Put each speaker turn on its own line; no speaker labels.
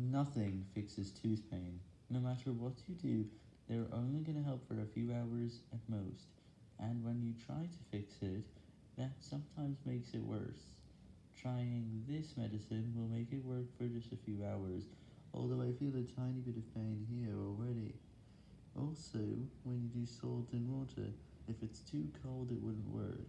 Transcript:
Nothing fixes tooth pain. No matter what you do, they're only gonna help for a few hours at most, and when you try to fix it, that sometimes makes it worse. Trying this medicine will make it work for just a few hours, although I feel a tiny bit of pain here already. Also, when you do salt and water, if it's too cold it wouldn't work.